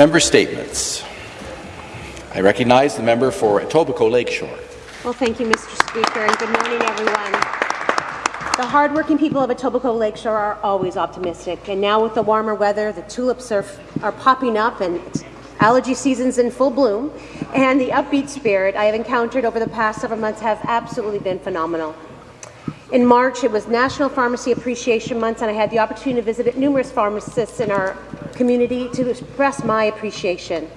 Member statements. I recognize the member for Etobicoke Lakeshore. Well, thank you, Mr. Speaker, and good morning, everyone. The hardworking people of Etobicoke Lakeshore are always optimistic, and now with the warmer weather, the tulips are, are popping up and allergy season's in full bloom, and the upbeat spirit I have encountered over the past several months have absolutely been phenomenal. In March, it was National Pharmacy Appreciation Month, and I had the opportunity to visit numerous pharmacists in our community to express my appreciation.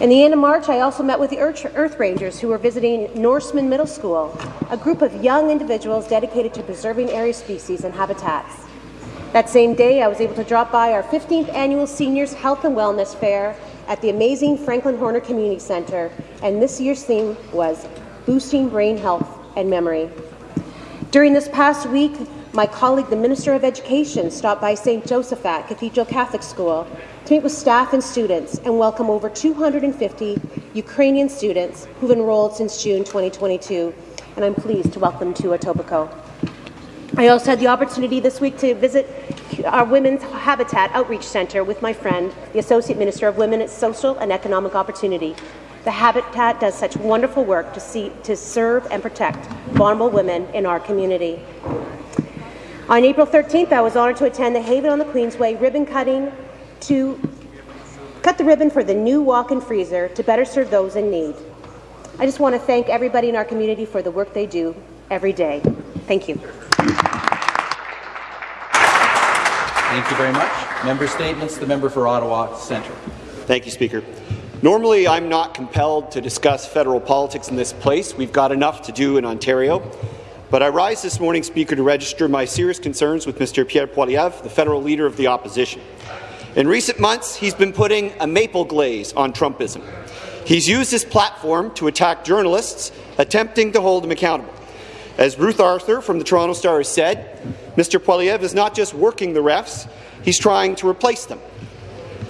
In the end of March, I also met with the Earth Rangers who were visiting Norseman Middle School, a group of young individuals dedicated to preserving area species and habitats. That same day, I was able to drop by our 15th annual Seniors Health and Wellness Fair at the amazing Franklin Horner Community Centre, and this year's theme was Boosting Brain Health and Memory. During this past week, my colleague, the Minister of Education, stopped by St. Josaphat Cathedral Catholic School to meet with staff and students and welcome over 250 Ukrainian students who've enrolled since June 2022, and I'm pleased to welcome to Etobicoke. I also had the opportunity this week to visit our Women's Habitat Outreach Centre with my friend, the Associate Minister of Women at Social and Economic Opportunity. The Habitat does such wonderful work to, see, to serve and protect vulnerable women in our community. On April 13th, I was honoured to attend the Haven on the Queensway ribbon cutting to cut the ribbon for the new walk-in freezer to better serve those in need. I just want to thank everybody in our community for the work they do every day. Thank you. Thank you very much. Member statements. The member for Ottawa Centre. Thank you, Speaker. Normally, I'm not compelled to discuss federal politics in this place. We've got enough to do in Ontario. But I rise this morning, Speaker, to register my serious concerns with Mr. Pierre Poilievre, the federal leader of the opposition. In recent months, he's been putting a maple glaze on Trumpism. He's used his platform to attack journalists attempting to hold him accountable. As Ruth Arthur from the Toronto Star has said, Mr. Poilievre is not just working the refs, he's trying to replace them.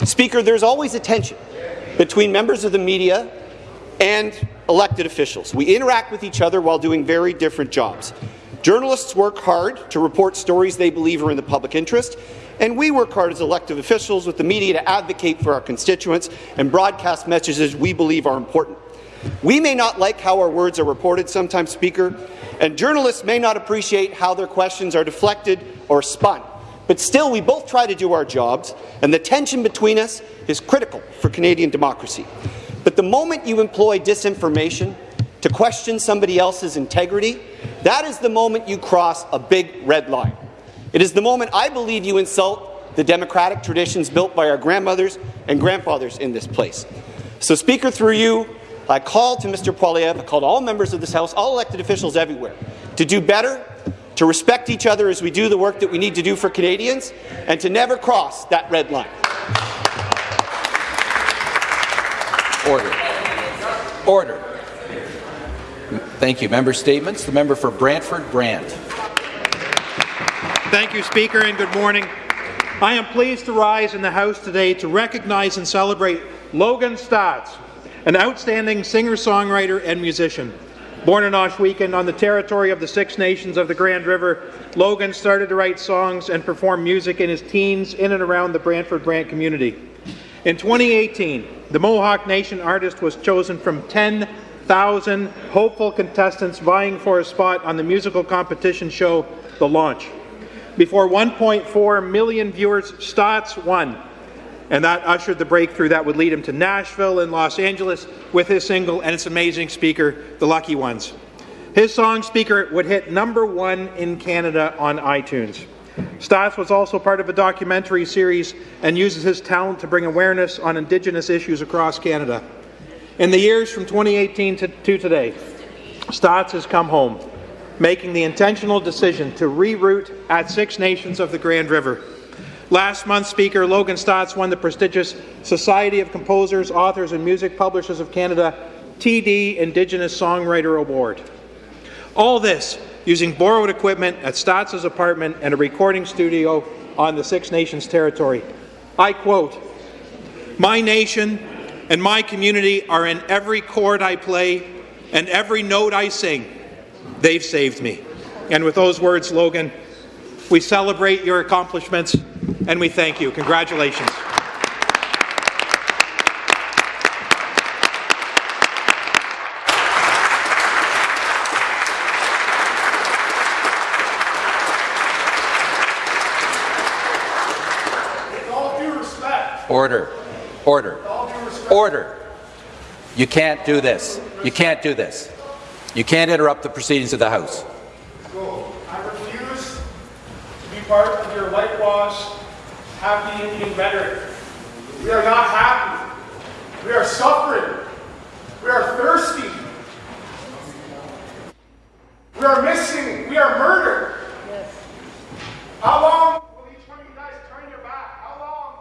Speaker, there's always a tension between members of the media and elected officials. We interact with each other while doing very different jobs. Journalists work hard to report stories they believe are in the public interest, and we work hard as elected officials with the media to advocate for our constituents and broadcast messages we believe are important. We may not like how our words are reported sometimes, Speaker, and journalists may not appreciate how their questions are deflected or spun. But still, we both try to do our jobs, and the tension between us is critical for Canadian democracy. But the moment you employ disinformation to question somebody else's integrity, that is the moment you cross a big red line. It is the moment I believe you insult the democratic traditions built by our grandmothers and grandfathers in this place. So, Speaker, through you, I call to Mr. Poilievre, I call to all members of this House, all elected officials everywhere, to do better, to respect each other as we do the work that we need to do for Canadians, and to never cross that red line. Order. Order. Thank you. Member statements. The member for Brantford Brant. Thank you, Speaker, and good morning. I am pleased to rise in the House today to recognize and celebrate Logan Staats, an outstanding singer-songwriter and musician. Born in Ohsweken on the territory of the Six Nations of the Grand River, Logan started to write songs and perform music in his teens in and around the Brantford Brant community. In 2018, the Mohawk Nation artist was chosen from 10,000 hopeful contestants vying for a spot on the musical competition show The Launch. Before 1.4 million viewers, Staats won, and that ushered the breakthrough that would lead him to Nashville and Los Angeles with his single and its amazing speaker, The Lucky Ones. His song, Speaker, would hit number one in Canada on iTunes. Staats was also part of a documentary series and uses his talent to bring awareness on Indigenous issues across Canada. In the years from 2018 to, to today, Staats has come home making the intentional decision to reroute at Six Nations of the Grand River. Last month, Speaker Logan Staats won the prestigious Society of Composers, Authors and Music Publishers of Canada TD Indigenous Songwriter Award. All this using borrowed equipment at Staats' apartment and a recording studio on the Six Nations territory. I quote, My nation and my community are in every chord I play and every note I sing. They've saved me. And with those words, Logan, we celebrate your accomplishments and we thank you. Congratulations. Order. Order. Order. You can't do this. You can't do this. You can't interrupt the proceedings of the House. I refuse to be part of your whitewash happy Indian rhetoric. We are not happy. We are suffering. We are thirsty. We are missing. We are murdered. Yes. How long will each one of you guys turn your back? How long?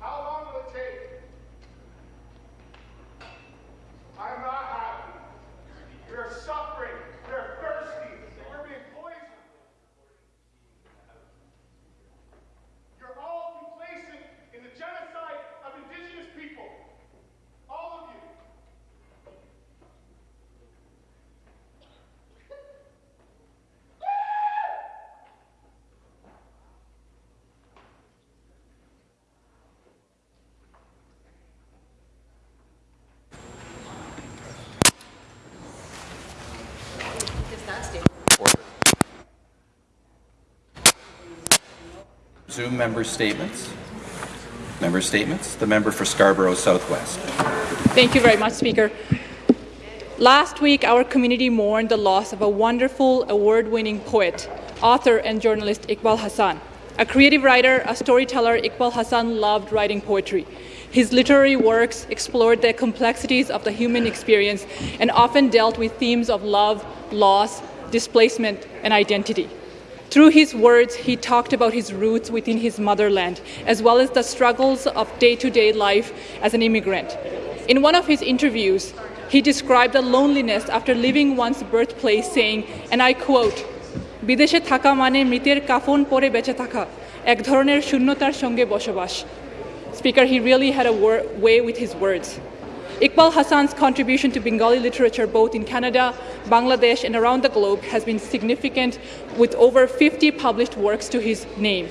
How long will it take? I am not happy. We are suffering. We are thirsty. And we're being poisoned. You're all complacent in the genocide of indigenous people. All of you. Resume member statements. Member statements. The member for Scarborough Southwest. Thank you very much, Speaker. Last week, our community mourned the loss of a wonderful award-winning poet, author and journalist Iqbal Hassan. A creative writer, a storyteller, Iqbal Hassan loved writing poetry. His literary works explored the complexities of the human experience and often dealt with themes of love, loss, displacement, and identity. Through his words, he talked about his roots within his motherland, as well as the struggles of day to day life as an immigrant. In one of his interviews, he described the loneliness after leaving one's birthplace, saying, and I quote, বিদেশে থাকা মানে মৃতের কাফন পরে বেঁচে থাকা এক ধরনের শূন্যতার সঙ্গে বসবাস Speaker, he really had a wor- way with his words. Iqbal Hassan's contribution to Bengali literature, both in Canada, Bangladesh, and around the globe, has been significant, with over 50 published works to his name.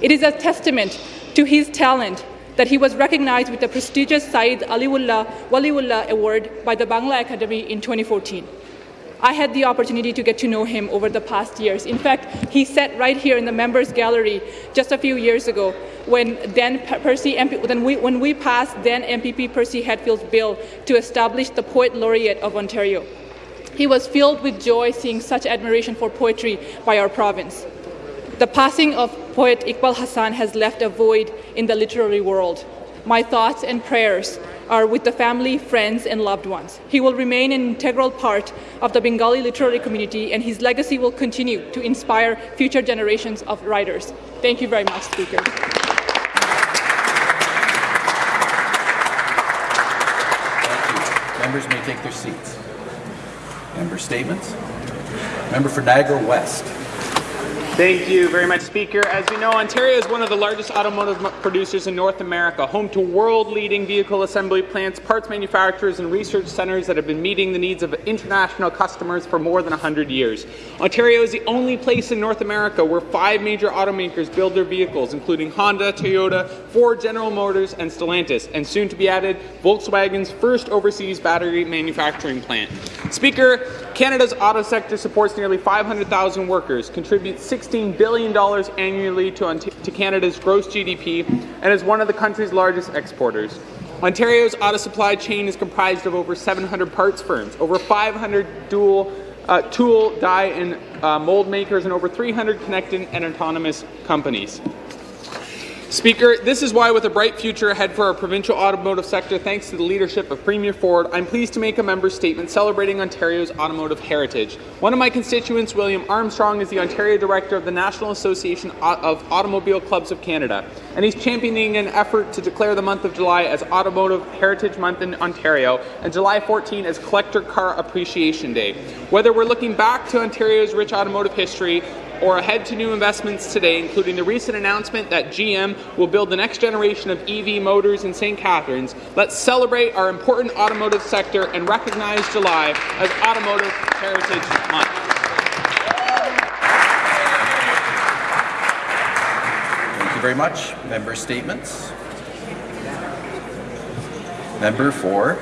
It is a testament to his talent that he was recognized with the prestigious Said Aliullah Waliullah Award by the Bangla Academy in 2014. I had the opportunity to get to know him over the past years. In fact, he sat right here in the members gallery just a few years ago when then Percy MP, when we, when we passed then MPP Percy Hatfield's bill to establish the Poet Laureate of Ontario. He was filled with joy seeing such admiration for poetry by our province. The passing of poet Iqbal Hassan has left a void in the literary world. My thoughts and prayers are with the family, friends, and loved ones. He will remain an integral part of the Bengali literary community, and his legacy will continue to inspire future generations of writers. Thank you very much, Speaker. Members may take their seats. Member statements. Member for Niagara West. Thank you very much, Speaker. As you know, Ontario is one of the largest automotive producers in North America, home to world-leading vehicle assembly plants, parts manufacturers, and research centres that have been meeting the needs of international customers for more than 100 years. Ontario is the only place in North America where five major automakers build their vehicles, including Honda, Toyota, Ford, General Motors, and Stellantis, and soon to be added, Volkswagen's first overseas battery manufacturing plant. Speaker, Canada's auto sector supports nearly 500,000 workers, contributes $16 billion annually to, to Canada's gross GDP, and is one of the country's largest exporters. Ontario's auto supply chain is comprised of over 700 parts firms, over 500 dual uh, tool, die, and uh, mold makers, and over 300 connected and autonomous companies. Speaker, this is why, with a bright future ahead for our provincial automotive sector, thanks to the leadership of Premier Ford, I'm pleased to make a member statement celebrating Ontario's automotive heritage. One of my constituents, William Armstrong, is the Ontario Director of the National Association of Automobile Clubs of Canada, and he's championing an effort to declare the month of July as Automotive Heritage Month in Ontario and July 14 as Collector Car Appreciation Day. Whether we're looking back to Ontario's rich automotive history or ahead to new investments today, including the recent announcement that GM will build the next generation of EV motors in St. Catharines, let's celebrate our important automotive sector and recognize July as Automotive Heritage Month. Thank you very much. Member statements. Member for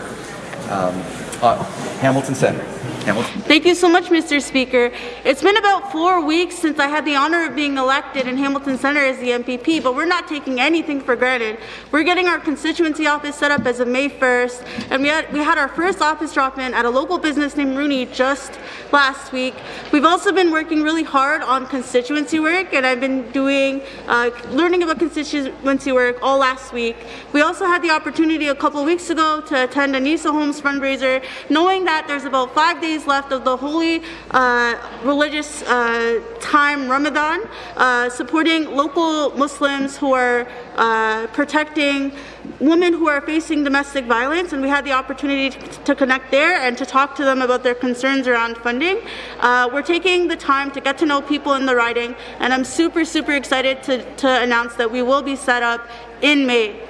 um, uh, Hamilton Centre. Hamilton. Thank you so much, Mr. Speaker. It's been about four weeks since I had the honour of being elected in Hamilton Centre as the MPP, but we're not taking anything for granted. We're getting our constituency office set up as of May 1st, and we had, we had our first office drop-in at a local business named Rooney just last week. We've also been working really hard on constituency work, and I've been doing, uh, learning about constituency work all last week. We also had the opportunity a couple weeks ago to attend a Nisa Homes fundraiser, knowing that there's about five days left of the holy uh, religious uh, time Ramadan, uh, supporting local Muslims who are uh, protecting women who are facing domestic violence, and we had the opportunity to connect there and to talk to them about their concerns around funding. Uh, we're taking the time to get to know people in the riding, and I'm super, super excited to, to announce that we will be set up in May.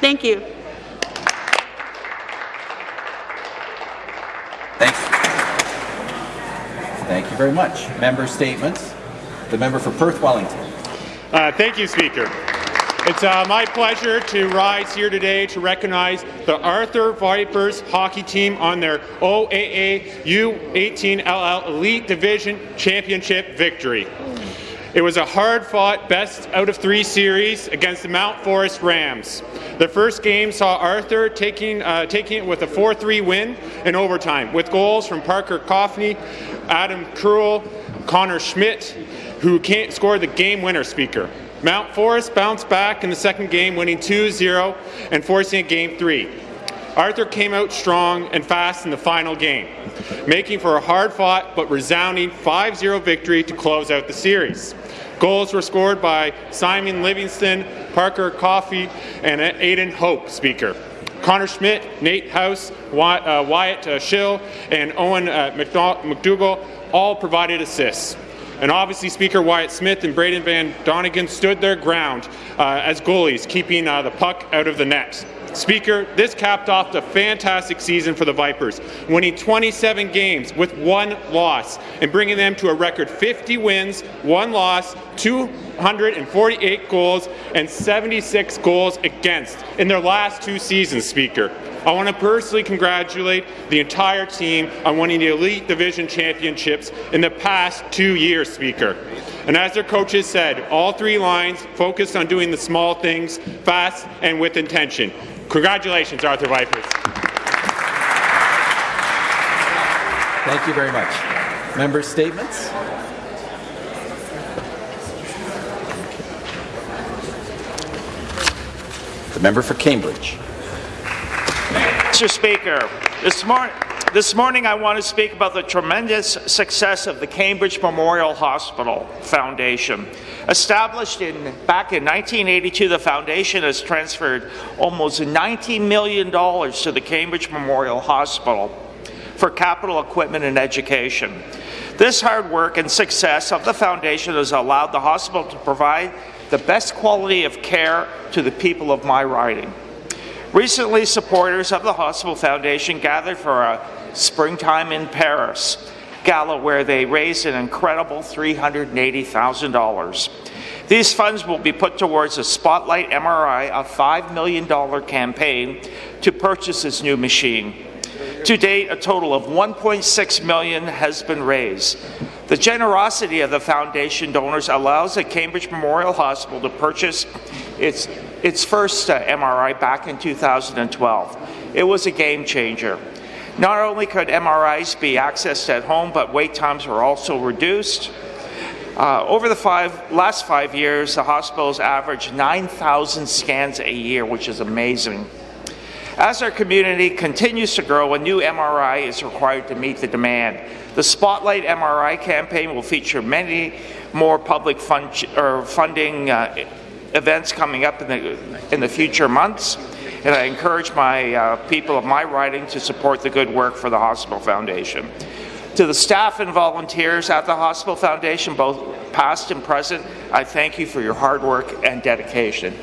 Thank you. You very much. Member statements. The member for Perth Wellington. Uh, thank you, Speaker. It's uh, my pleasure to rise here today to recognize the Arthur Vipers hockey team on their OAA U18LL Elite Division Championship victory. It was a hard-fought best out of three series against the Mount Forest Rams. The first game saw Arthur taking, uh, taking it with a 4-3 win in overtime, with goals from Parker Coffney, Adam Krull, Connor Schmidt, who scored the game winner speaker. Mount Forest bounced back in the second game, winning 2-0 and forcing a game three. Arthur came out strong and fast in the final game, making for a hard-fought but resounding 5-0 victory to close out the series. Goals were scored by Simon Livingston, Parker Coffey, and Aiden Hope, Speaker. Connor Schmidt, Nate House, uh, Wyatt uh, Schill, and Owen uh, McDougall all provided assists. And obviously, Speaker Wyatt Smith and Braden Van Donegan stood their ground uh, as goalies, keeping uh, the puck out of the net. Speaker, this capped off the fantastic season for the Vipers, winning 27 games with one loss and bringing them to a record 50 wins, one loss, 248 goals, and 76 goals against in their last two seasons, Speaker. I want to personally congratulate the entire team on winning the Elite Division Championships in the past two years, Speaker. And as their coaches said, all three lines focused on doing the small things fast and with intention. Congratulations, Arthur Vipers. Thank you very much. Member statements. The member for Cambridge. Mr. Speaker, this morning, this morning I want to speak about the tremendous success of the Cambridge Memorial Hospital Foundation. Established in, back in 1982, the foundation has transferred almost $19 million to the Cambridge Memorial Hospital for capital equipment and education. This hard work and success of the foundation has allowed the hospital to provide the best quality of care to the people of my riding. Recently, supporters of the Hospital Foundation gathered for a Springtime in Paris gala where they raised an incredible $380,000. These funds will be put towards a Spotlight MRI, a $5 million campaign to purchase this new machine. To date, a total of 1.6 million has been raised. The generosity of the foundation donors allows the Cambridge Memorial Hospital to purchase its, its first uh, MRI back in 2012. It was a game changer. Not only could MRIs be accessed at home, but wait times were also reduced. Uh, over the five, last five years, the hospitals averaged 9,000 scans a year, which is amazing. As our community continues to grow, a new MRI is required to meet the demand. The Spotlight MRI campaign will feature many more public fund, funding uh, events coming up in the, in the future months, and I encourage my uh, people of my riding to support the good work for the Hospital Foundation. To the staff and volunteers at the Hospital Foundation, both past and present, I thank you for your hard work and dedication.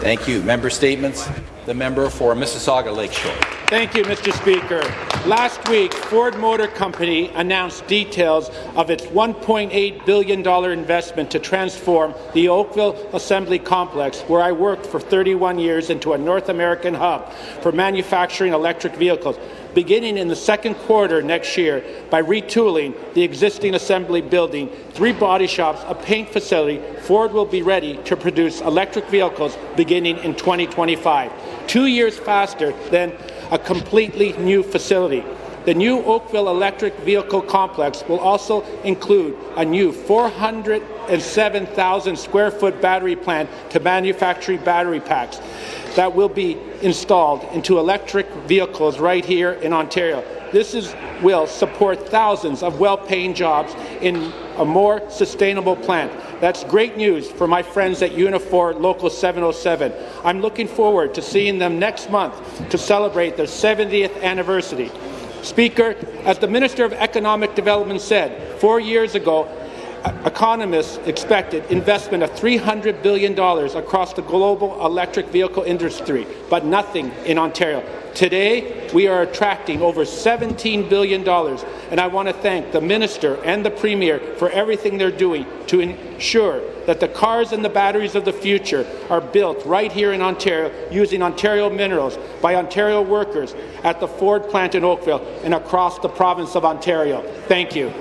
Thank you. Member statements. The member for Mississauga Lakeshore. Thank you, Mr. Speaker. Last week, Ford Motor Company announced details of its $1.8 billion investment to transform the Oakville Assembly Complex, where I worked for 31 years, into a North American hub for manufacturing electric vehicles beginning in the second quarter next year by retooling the existing assembly building, three body shops, a paint facility, Ford will be ready to produce electric vehicles beginning in 2025, two years faster than a completely new facility. The new Oakville Electric Vehicle Complex will also include a new 407,000 square foot battery plant to manufacture battery packs that will be installed into electric vehicles right here in Ontario. This is, will support thousands of well-paying jobs in a more sustainable plant. That's great news for my friends at Unifor Local 707. I'm looking forward to seeing them next month to celebrate their 70th anniversary. Speaker, as the Minister of Economic Development said four years ago, economists expected investment of $300 billion across the global electric vehicle industry, but nothing in Ontario. Today, we are attracting over $17 billion, and I want to thank the Minister and the Premier for everything they're doing to ensure that the cars and the batteries of the future are built right here in Ontario using Ontario minerals by Ontario workers at the Ford plant in Oakville and across the province of Ontario. Thank you.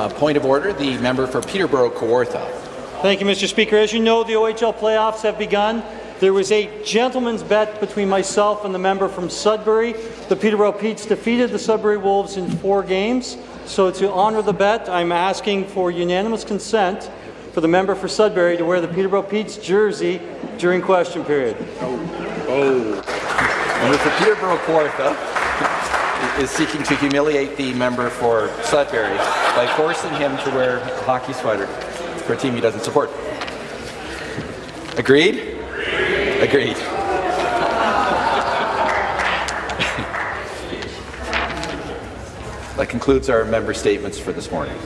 Uh, point of order, the member for Peterborough Kawartha. Thank you, Mr. Speaker. As you know, the OHL playoffs have begun. There was a gentleman's bet between myself and the member from Sudbury. The Peterborough Petes defeated the Sudbury Wolves in four games. So to honour the bet, I'm asking for unanimous consent for the member for Sudbury to wear the Peterborough Petes jersey during question period. Oh. oh. Member for Peterborough Kawartha is seeking to humiliate the member for Sudbury by forcing him to wear a hockey sweater for a team he doesn't support. Agreed? Agreed. that concludes our member statements for this morning.